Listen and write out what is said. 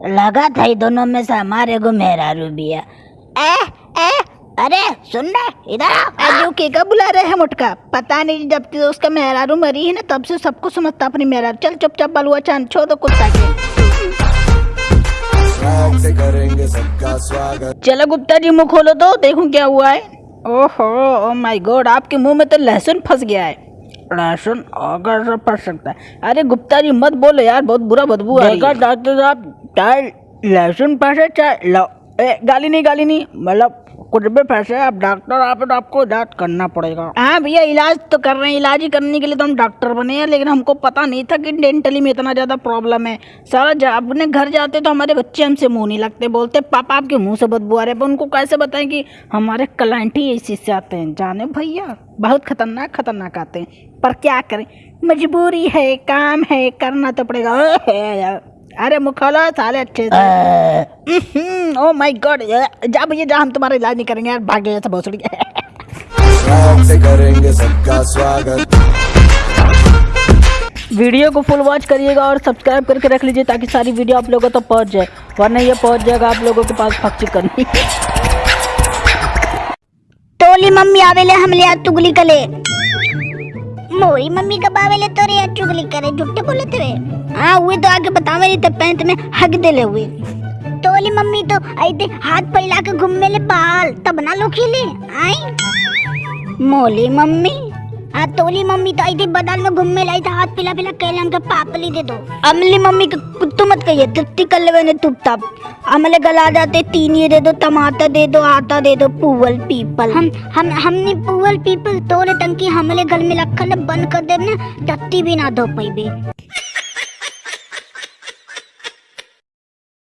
लगा था ही दोनों में से हमारे को मेहरारू भी है। ए ए अरे सुन रहे इधर आओ। अजू के का बुला रहे हैं मुटका? पता नहीं जब से उसका मेहरारू मरी है ना तब से सबको समझता अपनी मेहरारू चल चुपचाप बलुआ चाँद छोड़ दो कुत्ता के। स्वैग से करेंगे सबका स्वागत। चलो गुप्ता जी मुँह खोलो तो देखूँ क्या हुआ है। ओहो ओ माय गॉड आपके मुँह में तो लहसुन फंस गया है। लहसुन अगर फंस सकता है। अरे गुप्ता जी मत बोलो यार बहुत बुरा बदबू आ रही है। डॉक्टर साहब चाहे लहसुन फंसे चाहे ए, गाली नहीं गाली नहीं मतलब कुछ भी फंसे आप डॉक्टर आप तो आपको इलाज करना पड़ेगा। हाँ भैया इलाज तो कर रहे हैं इलाज ही करने के लिए तो हम डॉक्टर बने हैं लेकिन हमको पता नहीं था कि डेंटली में इतना ज़्यादा प्रॉब्लम है। सारा जब अपने घर जाते तो हमारे बच्चे हमसे मुँह नहीं लगते बोलते पापा आपके मुँह से बदबू आ रहे पर उनको कैसे बताएँ कि हमारे क्लाइंट ही इसी से आते हैं? जाने भैया बहुत खतरनाक खतरनाक आते हैं। पर क्या करें? मजबूरी है काम है करना तो पड़ेगा। अरे मुखला साले अच्छे से। ओ माय गॉड जा भैया जा हम तुम्हारा इलाज नहीं करेंगे यार भाग गए सब भोसड़ी से करेंगे सबका स्वागत वीडियो को फुल वॉच करिएगा और सब्सक्राइब करके रख लीजिए ताकि सारी वीडियो आप लोगों तक पहुँच जाए। वरना ये पहुँच जाएगा आप लोगों के पास फक्ची करनी। टोली मम्मी आवेले हमले चुगली कले। मोरी मम्मी का बावले तो रे चुगली करे झूठे बोले थे हाँ वे तो आगे बतावे नहीं तो पैंत में हक देले हुए। तोली मम्मी तो आई थे हाथ फैला के घूम मेले बाल तब ना लो खेले आई। मोली मम्मी हाँ तोली मम्मी तो आई थी बदाल में घूमने लाई था, हाथ पिला पिला कहले हमके पापली दे दो। अमली मम्मी के कुत्तू मत कहिए तुत्ती कर लेवे ने तुप तप अमले गला जाते, तीन ये दे दो, टमाटर दे दो, आटा दे दो पुअल पीपल। हम हम, हमने पुवल, पीपल तोले टंकी हमले घर में रखल बंद कर दे, ना टट्टी भी ना धो पैबे